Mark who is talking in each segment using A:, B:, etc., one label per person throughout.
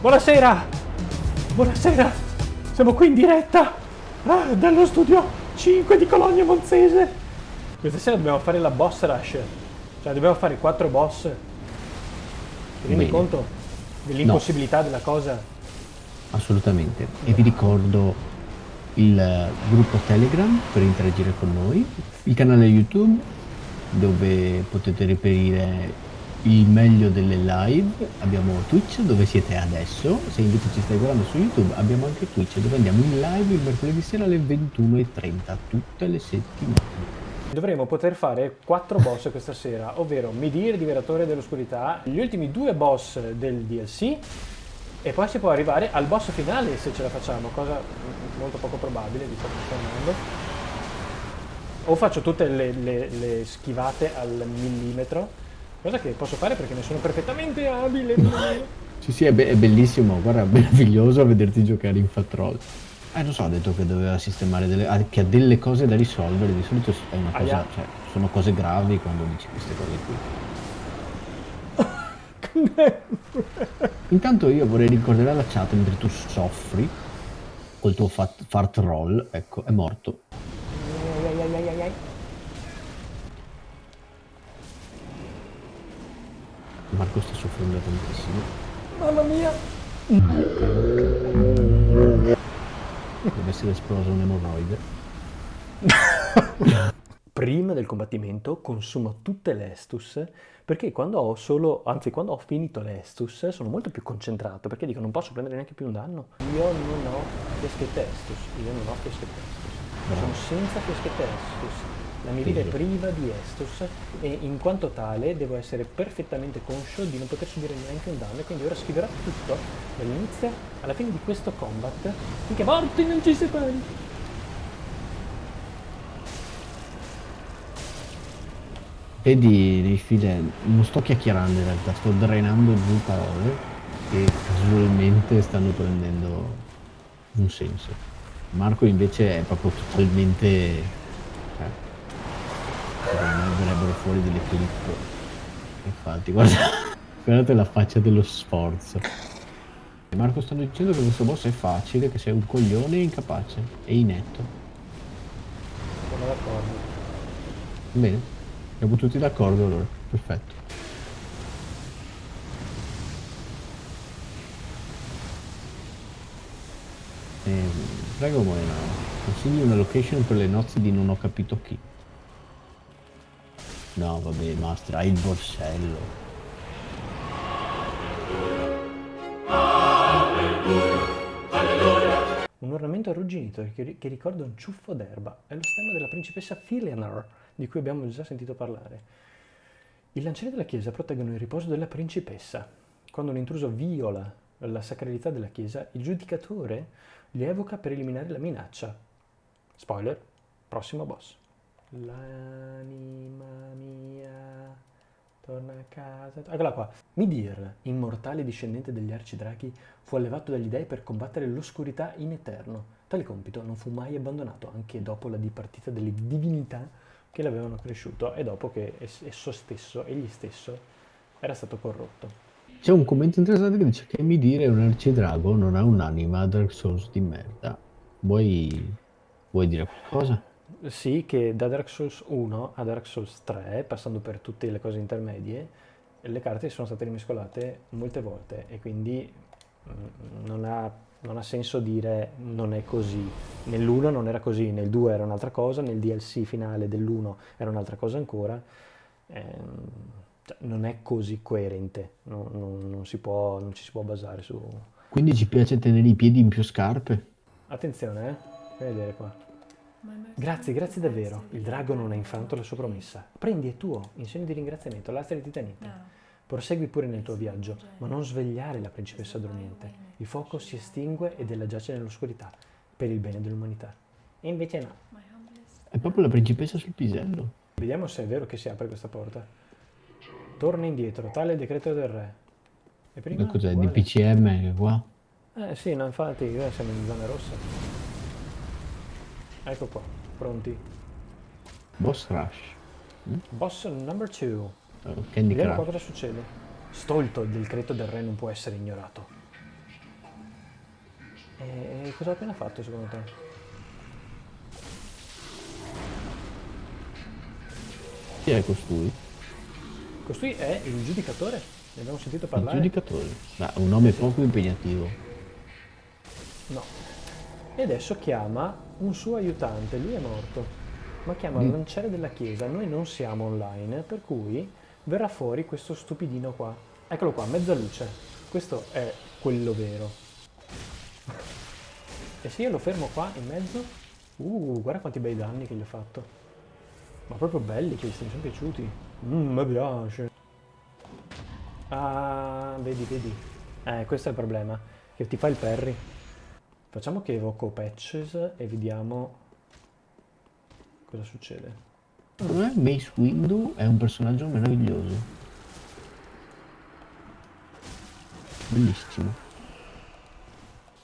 A: Buonasera! Buonasera! Siamo qui in diretta ah, dallo studio 5 di Colonia Monzese. Questa sera dobbiamo fare la boss rush. Cioè dobbiamo fare quattro boss. Ti rendi
B: Bene.
A: conto dell'impossibilità della cosa?
B: Assolutamente. E vi ricordo il gruppo Telegram per interagire con noi, il canale YouTube dove potete reperire il meglio delle live, abbiamo Twitch dove siete adesso, se invece ci stai guardando su YouTube abbiamo anche Twitch dove andiamo in live il mercoledì sera alle 21.30 tutte le settimane.
A: Dovremo poter fare quattro boss questa sera, ovvero Midir, Diveratore dell'Oscurità, gli ultimi due boss del DLC e poi si può arrivare al boss finale se ce la facciamo, cosa molto poco probabile, che sto andando. O faccio tutte le, le- le schivate al millimetro, cosa che posso fare perché ne sono perfettamente abile.
B: Sì sì è, be- è bellissimo, guarda, è meraviglioso vederti giocare in Fat Roll. Eh non so, ha detto che doveva sistemare delle... che ha delle cose da risolvere, di solito è una cosa,
A: Aia.
B: cioè, sono cose gravi quando dici queste cose qui. Intanto io vorrei ricordare alla chat mentre tu soffri col tuo fat, fart roll, ecco, è morto. Soffrendo tantissimo.
A: Mamma mia!
B: Deve essere esploso un emorroide.
A: Prima del combattimento consumo tutte le Estus perché quando ho solo, anzi quando ho finito le Estus sono molto più concentrato perché dico non posso prendere neanche più un danno. Io non ho fieschette Estus, io non ho fieschette Estus, sono senza fieschette Estus. La mia vita è priva di Estus e in quanto tale devo essere perfettamente conscio di non poter subire neanche un danno e quindi ora scriverò tutto dall'inizio alla fine di questo combat finché morti non ci separi.
B: Vedi nei file, non sto chiacchierando in realtà, sto drenando giù parole che casualmente stanno prendendo un senso. Marco invece è proprio totalmente... Cioè, secondo me verrebbero fuori delle clip. Infatti, guarda, guardate la faccia dello sforzo. Marco stanno dicendo che questo boss è facile, che sei un coglione incapace e inetto.
A: Sono d'accordo.
B: Bene, siamo tutti d'accordo allora, perfetto. Ehm, prego Moena, consigli una location per le nozze di non ho capito chi. No, vabbè, Master, hai il borsello.
A: Un ornamento arrugginito che ricorda un ciuffo d'erba. È lo stemma della principessa Filianor, di cui abbiamo già sentito parlare. I lancieri della chiesa proteggono il riposo della principessa. Quando un intruso viola la sacralità della chiesa, il giudicatore li evoca per eliminare la minaccia. Spoiler, prossimo boss. L'anima mia torna a casa. Eccola qua. Midir, immortale discendente degli arcidrachi, fu allevato dagli dei per combattere l'oscurità in eterno. Tale compito non fu mai abbandonato anche dopo la dipartita delle divinità che l'avevano cresciuto e dopo che es- esso stesso, egli stesso, era stato corrotto.
B: C'è un commento interessante che dice che mi dire un arcidrago non ha un'anima Dark Souls di merda. Vuoi, vuoi dire qualcosa?
A: Sì, che da Dark Souls 1 a Dark Souls 3, passando per tutte le cose intermedie, le carte sono state rimescolate molte volte e quindi mm, non ha, non ha senso dire non è così. Nell'1 non era così, nel 2 era un'altra cosa, nel DLC finale dell'1 era un'altra cosa ancora. Ehm, cioè, non è così coerente, non, non- non si può, non ci si può basare su...
B: Quindi ci piace tenere i piedi in più scarpe?
A: Attenzione, eh? Fai vedere qua. Grazie, grazie davvero. Il drago non ha infranto la sua promessa. Prendi è tuo, in segno di ringraziamento, l'astra di titanite. Prosegui pure nel tuo viaggio, ma non svegliare la principessa dormiente. Il fuoco si estingue ed ella giace nell'oscurità, per il bene dell'umanità. E invece no.
B: È proprio la principessa sul pisello.
A: Vediamo se è vero che si apre questa porta. Torna indietro, tale è il decreto del re. E prima?
B: Ma cos'è? DPCM che qua?
A: Eh sì, no, infatti, eh, siamo in zona rossa. Ecco qua, pronti.
B: Boss Rush.
A: Boss number 2.
B: Oh, Candy
A: Vediamo qua cosa succede. Stolto, il decreto del re non può essere ignorato. E cosa ho appena fatto secondo te?
B: Chi è costui?
A: Costui è il giudicatore, ne abbiamo sentito
B: Il
A: parlare?
B: giudicatore. Ma un nome poco impegnativo.
A: No. E adesso chiama un suo aiutante, lui è morto, ma chiama il
B: Mm.
A: lanciere della chiesa, noi non siamo online, per cui verrà fuori questo stupidino qua. Eccolo qua, mezza luce. Questo è quello vero. E se io lo fermo qua in mezzo, uh, guarda quanti bei danni che gli ho fatto. Ma proprio belli questi, mi sono piaciuti. Mmm, mi piace. Ah, vedi, vedi. Eh, questo è il problema, che ti fa il parry. Facciamo che evoco Patches e vediamo cosa succede.
B: Secondo me Mace Windu è un personaggio meraviglioso. Bellissimo.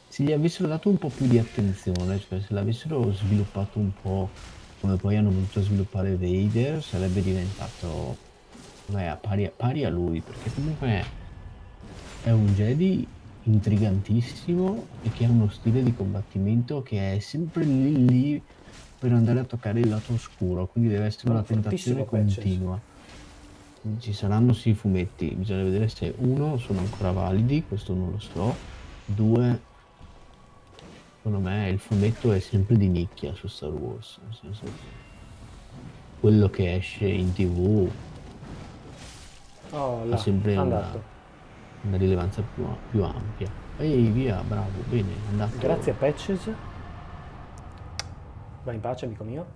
B: Se gli avessero dato un po' più di attenzione, cioè se l'avessero sviluppato un po' come poi hanno voluto sviluppare Vader, sarebbe diventato beh, a pari, pari a lui, perché comunque è un Jedi intrigantissimo e che ha uno stile di combattimento che è sempre lì lì per andare a toccare il lato oscuro, quindi deve essere una tentazione continua. Ci saranno sì fumetti, bisogna vedere se uno sono ancora validi, questo non lo so, due secondo me il fumetto è sempre di nicchia su Star Wars, nel senso che quello che esce in tv
A: Oh,
B: ha
A: là,
B: sempre
A: è
B: una,
A: andato.
B: Una rilevanza più, più ampia. Ehi via, bravo, bene, andato.
A: Grazie Patches. Vai in pace, amico mio.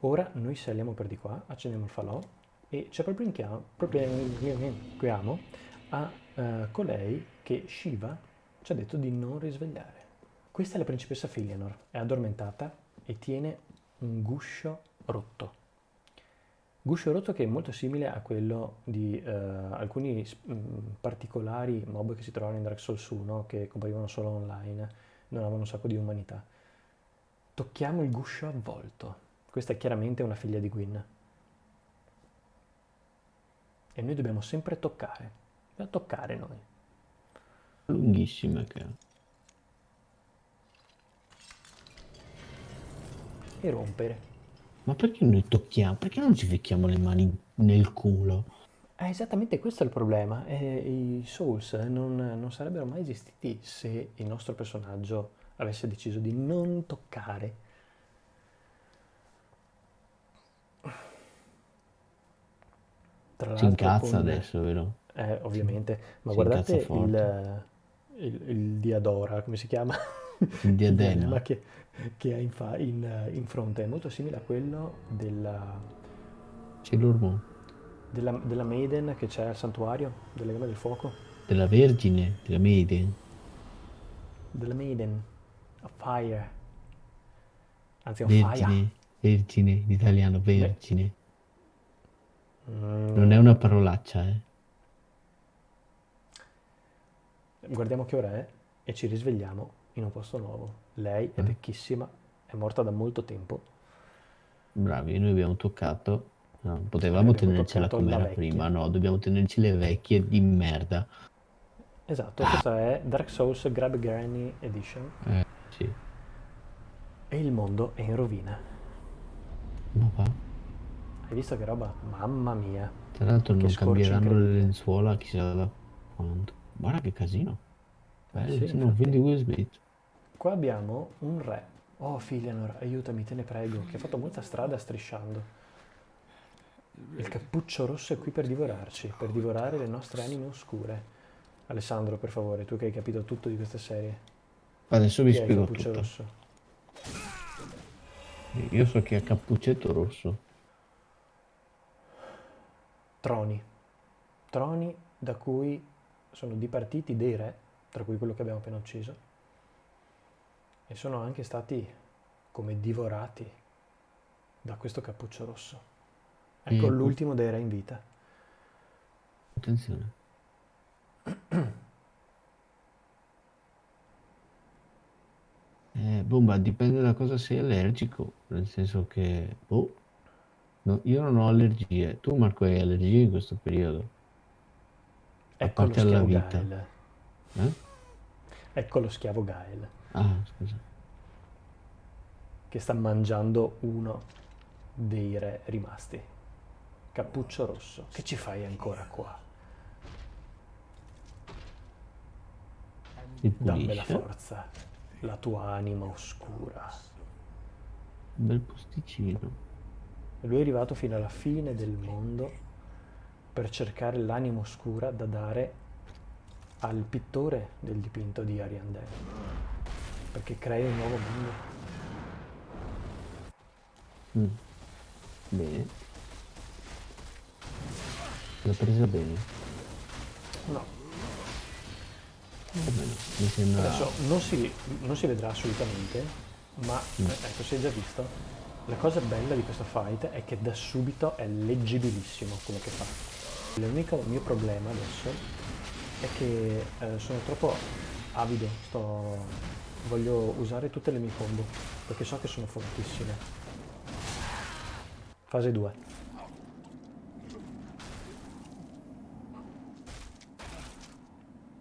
A: Ora noi saliamo per di qua, accendiamo il falò e ci proponiamo a eh, colei che Shiva ci ha detto di non risvegliare. Questa è la principessa Filianor, è addormentata e tiene un guscio rotto. Guscio rotto che è molto simile a quello di eh, alcuni mh, particolari mob che si trovano in Dark Souls 1 che comparivano solo online, non avevano un sacco di umanità. Tocchiamo il guscio avvolto. Questa è chiaramente una figlia di Gwyn. E noi dobbiamo sempre toccare. Dobbiamo toccare noi.
B: Lunghissime che.
A: E rompere.
B: Ma perché noi tocchiamo? Perché non ci ficchiamo le mani nel culo?
A: Eh, esattamente questo è il problema. Eh, I Souls non, non sarebbero mai esistiti se il nostro personaggio avesse deciso di non toccare. Tra
B: Si incazza
A: con-
B: adesso, vero?
A: Eh, ovviamente, ma
B: si
A: guardate il, il, il Diadora, come si chiama?
B: Il diadema.
A: ma che, che ha in, fa- in, in fronte, è molto simile a quello della,
B: Sailor
A: della, della Maiden che c'è al santuario delle Gambe del Fuoco.
B: Della Vergine, della Maiden.
A: Della Maiden, of Fire. Anzi, on Fire.
B: Vergine, vergine, in italiano, vergine.
A: Mm,
B: Non è una parolaccia, eh.
A: Guardiamo che ora è e ci risvegliamo in un posto nuovo. Lei è
B: Eh.
A: vecchissima, è morta da molto tempo.
B: Bravi, noi abbiamo toccato. No, potevamo tenercela come
A: la
B: era prima, no, dobbiamo tenerci le vecchie di merda.
A: Esatto, questa è Dark Souls Grab Granny Edition
B: Eh, sì.
A: e il mondo è in rovina.
B: Ma va.
A: Hai visto che roba? Mamma mia.
B: Tra l'altro non cambieranno le lenzuola chissà da quanto. Guarda che casino. Bello,
A: sì,
B: sì, non
A: infatti.
B: vedi Will Smith.
A: Qua abbiamo un re. Oh, Filianor, aiutami, te ne prego, che ha fatto molta strada strisciando. Il cappuccio rosso è qui per divorarci, per divorare le nostre anime oscure. Alessandro, per favore, tu che hai capito tutto di questa serie.
B: Adesso vi
A: Chi è il
B: spiego
A: cappuccio
B: tutto.
A: rosso?
B: Io so che è Cappuccetto Rosso.
A: Troni. Troni da cui sono dipartiti dei re, tra cui quello che abbiamo appena ucciso, e sono anche stati come divorati da questo cappuccio rosso. Ecco
B: Mm.
A: l'ultimo dei re in vita.
B: Attenzione. Eh, ma dipende da cosa sei allergico. Nel senso che, boh, no, io non ho allergie. Tu, Marco, hai allergie in questo periodo? A
A: Ecco lo
B: parte alla vita.
A: Schiaugail.
B: Eh?
A: Ecco lo schiavo Gael,
B: Ah, scusa.
A: che sta mangiando uno dei re rimasti. Cappuccio rosso, che ci fai ancora qua?
B: Mi
A: Dammi la forza, la tua anima oscura.
B: Un bel posticino.
A: Lui è arrivato fino alla fine del mondo per cercare l'anima oscura da dare al pittore del dipinto di Ariandel, perché crea un nuovo mondo.
B: Mm. Bene. L'ho presa bene.
A: No,
B: Va bene. Mi sembra...
A: adesso non si, non si vedrà assolutamente, ma
B: Mm.
A: eh, ecco, si è già visto. La cosa bella di questo fight è che da subito è leggibilissimo quello che fa. L'unico mio problema adesso è che eh, sono troppo avido, sto... voglio usare tutte le mie combo, perché so che sono fortissime. Fase 2.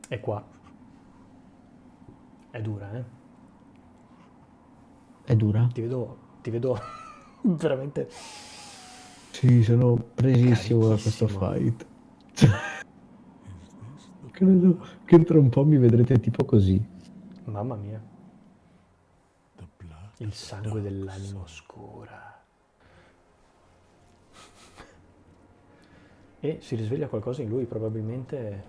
A: E qua. È dura, eh?
B: È dura?
A: Ti vedo, ti vedo veramente...
B: Sì, sono presissimo da questo fight. Credo che tra un po' mi vedrete tipo così.
A: Mamma mia. Il sangue dell'anima oscura. E si risveglia qualcosa in lui, probabilmente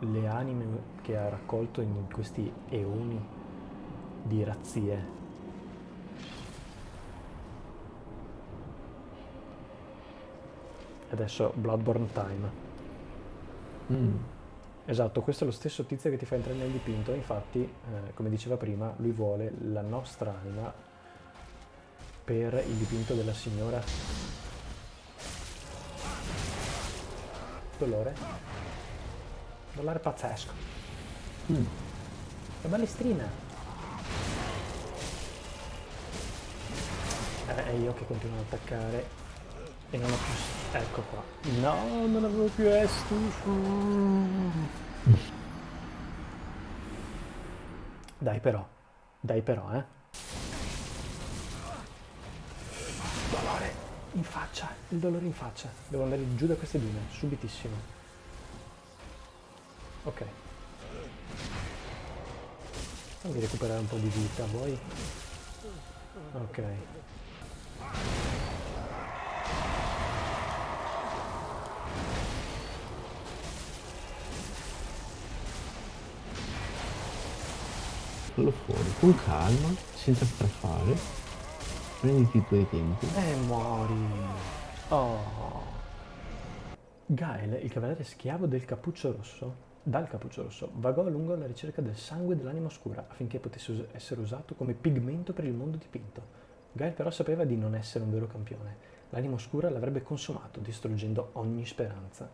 A: le anime che ha raccolto in questi eoni di razzie. Adesso Bloodborne Time.
B: Mm.
A: Esatto, questo è lo stesso tizio che ti fa entrare nel dipinto, infatti, eh, come diceva prima, lui vuole la nostra anima per il dipinto della signora. Dolore? Dolore pazzesco.
B: Mm.
A: Che balestrina! Eh, io che continuo ad attaccare e non ho più... Ecco qua. No, non avevo più Estus. Dai però, dai però, eh. Dolore in faccia, il dolore in faccia. Devo andare giù da queste dune, subitissimo. Ok. Fammi recuperare un po' di vita, vuoi? Ok.
B: Fallo fuori, con calma, senza strafare. Prenditi i tuoi tempi.
A: E muori. Oh. Gael, il cavaliere schiavo del cappuccio rosso, dal cappuccio rosso, vagò a lungo alla ricerca del sangue dell'anima oscura affinché potesse us- essere usato come pigmento per il mondo dipinto. Gael però sapeva di non essere un vero campione. L'anima oscura l'avrebbe consumato, distruggendo ogni speranza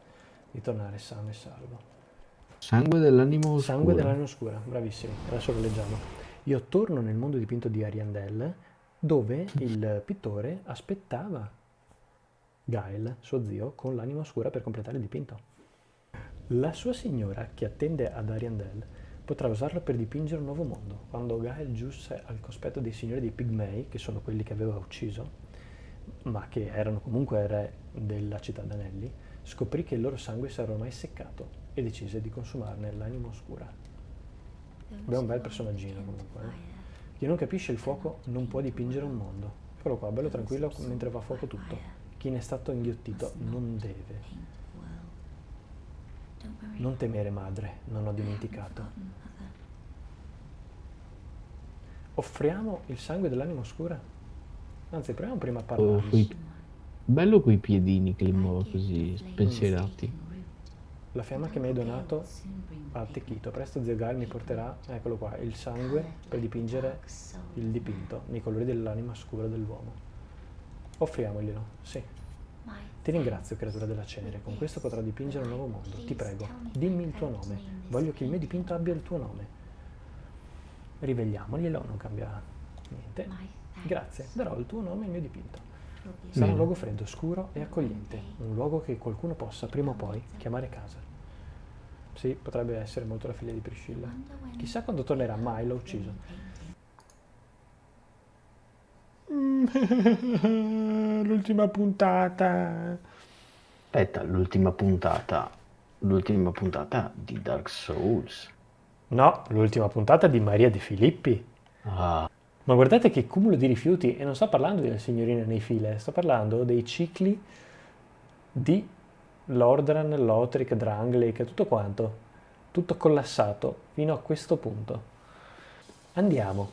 A: di tornare sano e salvo.
B: Sangue dell'animo oscuro.
A: Sangue dell'anima oscura, bravissimi, adesso lo leggiamo. Io torno nel mondo dipinto di Ariandel, dove il pittore aspettava Gael, suo zio, con l'anima oscura per completare il dipinto. La sua signora, che attende ad Ariandel, potrà usarlo per dipingere un nuovo mondo. Quando Gael giunse al cospetto dei signori dei Pigmei, che sono quelli che aveva ucciso, ma che erano comunque re della città d'anelli, scoprì che il loro sangue si era ormai seccato e decise di consumarne l'anima oscura.
C: Abbiamo un bel personaggino comunque.
A: eh. Chi non capisce il fuoco non può dipingere un mondo. Eccolo qua, bello tranquillo mentre va a fuoco tutto. Chi ne è stato inghiottito non deve. Non temere madre, non ho dimenticato. Offriamo il sangue dell'anima oscura? Anzi, proviamo prima a
B: Oh,
A: parlargli.
B: quei- Bello quei piedini che li muovo così spensierati.
A: La fiamma che mi hai donato ha attecchito. Presto zio Gael mi porterà, eccolo qua, il sangue per dipingere il dipinto nei colori dell'anima scura dell'uomo. Offriamoglielo, sì. Ti ringrazio, creatura della cenere. Con questo potrò dipingere un nuovo mondo. Ti prego, dimmi il tuo nome. Voglio che il mio dipinto abbia il tuo nome. Rivegliamoglielo, non cambia niente. Grazie, darò il tuo nome al mio dipinto. Sarà un luogo freddo, scuro e accogliente, un luogo che qualcuno possa prima o poi chiamare casa. Sì, potrebbe essere molto la figlia di Priscilla. Chissà quando tornerà, mai l'ho ucciso. L'ultima puntata.
B: Aspetta, l'ultima puntata. L'ultima puntata di Dark Souls.
A: No, l'ultima puntata di Maria De Filippi.
B: Ah,
A: Ma guardate che cumulo di rifiuti, e non sto parlando della signorina nei file, sto parlando dei cicli di Lordran, Lothric, Drangleic, tutto quanto. Tutto collassato fino a questo punto. Andiamo.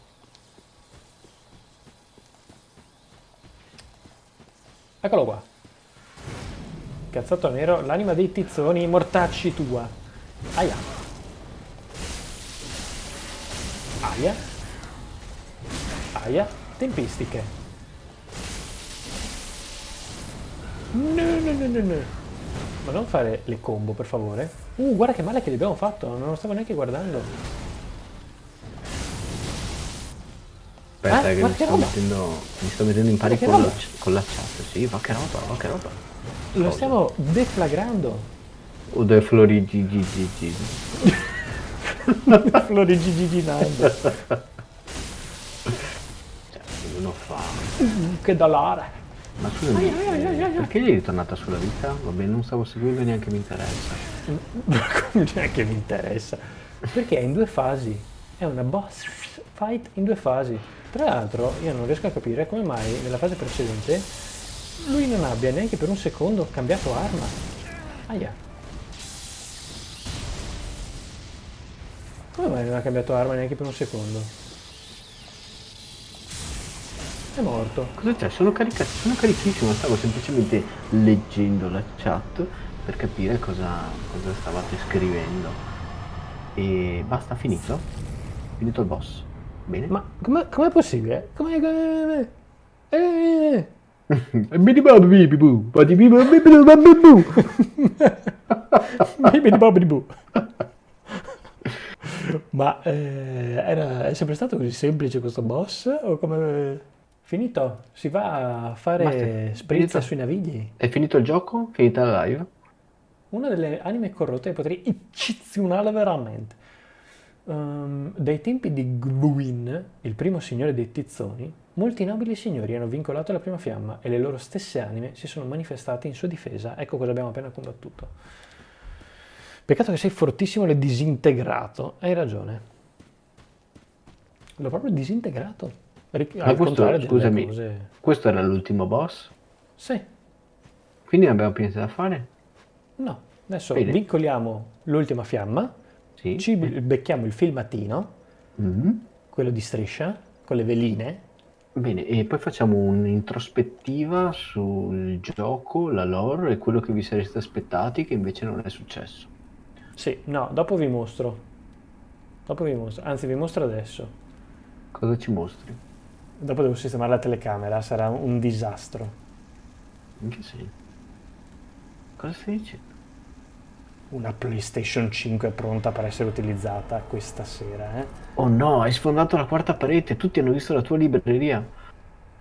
A: Eccolo qua. Cazzato nero, l'anima dei tizzoni, mortacci tua. Aia. Aia. Aia. Tempistiche. No, no, no, no, no. Ma non fare le combo, per favore. Uh, guarda che male che li abbiamo fatto, non lo stavo neanche guardando.
B: aspetta,
A: Eh,
B: che
A: ma
B: mi
A: che
B: sto, mettendo, mi sto mettendo in pari
A: Ma
B: con la, con la chat. Sì, va che roba, va che roba.
A: Lo
B: Cosa?
A: stiamo deflagrando.
B: O dei fa...
A: che dolore.
B: Ma scusami, eh, perché gli è ritornata sulla vita? Vabbè, non stavo seguendo e neanche mi interessa.
A: Neanche mi interessa. Perché è in due fasi. È una boss fight in due fasi. Tra l'altro, io non riesco a capire come mai nella fase precedente lui non abbia neanche per un secondo cambiato arma. Aia. Come mai non ha cambiato arma neanche per un secondo? È morto.
B: Cosa c'è? Sono, carica- sono carichissimo, stavo semplicemente leggendo la chat per capire cosa, cosa stavate scrivendo. E basta, finito? Finito il boss. Bene.
A: Ma com'è, com'è possibile? Com'è... com'è- eh,
B: Bidi-bob-bibi-boo, badi-bibi-bibi-boo.
A: Bibidi bobidi boo. Ma eh, era, è sempre stato così semplice questo boss? O come... Finito? Si va a fare
B: finito.
A: sui navigli?
B: È finito il gioco? Finita la live?
A: Una delle anime corrotte potrei eccezionale veramente. Ehm, dai tempi di Gwyn, il primo signore dei tizzoni, molti nobili signori hanno vincolato la prima fiamma e le loro stesse anime si sono manifestate in sua difesa. Ecco cosa abbiamo appena combattuto. Peccato che sei fortissimo e disintegrato. Hai ragione. L'ho proprio disintegrato. Ric-
B: Ma questo, scusami,
A: cose...
B: questo era l'ultimo boss?
A: Sì,
B: Quindi ne abbiamo più niente da fare?
A: no. Adesso
B: Bene.
A: vincoliamo l'ultima fiamma,
B: Sì.
A: ci becchiamo il filmatino,
B: Mhm.
A: quello di striscia, con le veline.
B: Bene, e poi facciamo un'introspettiva sul gioco, la lore e quello che vi sareste aspettati che invece non è successo.
A: Sì, no, dopo vi mostro. Dopo vi mostro, anzi vi mostro adesso.
B: Cosa ci mostri?
A: Dopo devo sistemare la telecamera, sarà un disastro.
B: In che senso? Cosa stai dicendo?
A: Una PlayStation 5 pronta per essere utilizzata questa sera, eh?
B: Oh no, hai sfondato la quarta parete, tutti hanno visto la tua libreria.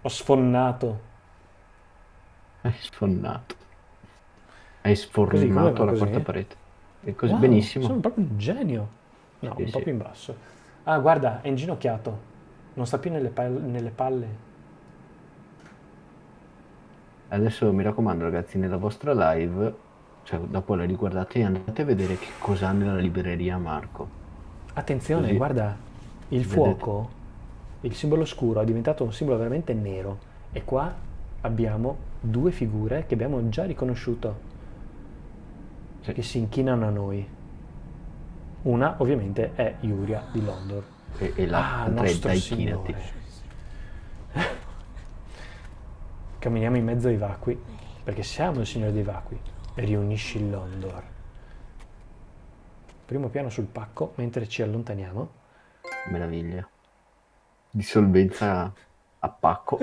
A: Ho sfonnato.
B: Hai sfondato. Hai sfornato la
A: così?
B: quarta parete. E così,
A: Wow,
B: benissimo.
A: Sono proprio un genio. No,
B: Sì,
A: un po'
B: sì.
A: più in basso. Ah, guarda, è inginocchiato. Non sta più nelle, pal- nelle palle.
B: Adesso mi raccomando ragazzi, nella vostra live, cioè dopo la riguardate, andate a vedere che cosa ha nella libreria Marco.
A: Attenzione,
B: Così.
A: guarda, il
B: Vedete?
A: fuoco, il simbolo scuro è diventato un simbolo veramente nero. E qua abbiamo due figure che abbiamo già riconosciuto,
B: Sì.
A: che si inchinano a noi. Una ovviamente è Iuria di Londor.
B: E, e l'altra
A: Ah,
B: è
A: nostro
B: dai
A: Signore.
B: chinati.
A: Camminiamo in mezzo ai vacui, perché siamo il Signore dei vacui. Riunisci Londor. Primo piano sul pacco, mentre ci allontaniamo.
B: Meraviglia. Dissolvenza a pacco.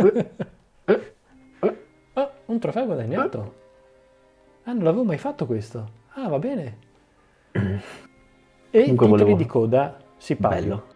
A: Ah, un trofeo guadagnato. Ah, non l'avevo mai fatto questo. Ah, va bene. E i
B: Comunque
A: titoli
B: volevo-
A: di coda si.
B: Bello.